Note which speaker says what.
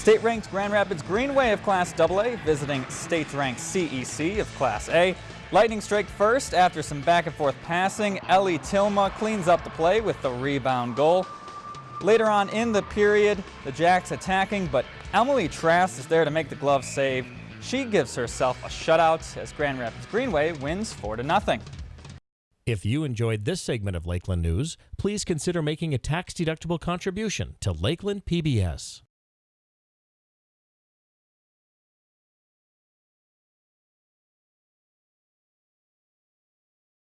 Speaker 1: State-ranked Grand Rapids Greenway of Class AA visiting state-ranked CEC of Class A. Lightning strike first after some back and forth passing. Ellie Tilma cleans up the play with the rebound goal. Later on in the period, the Jacks attacking, but Emily Trask is there to make the glove save. She gives herself a shutout as Grand Rapids Greenway wins 4 to nothing.
Speaker 2: If you enjoyed this segment of Lakeland News, please consider making a tax-deductible contribution to Lakeland PBS.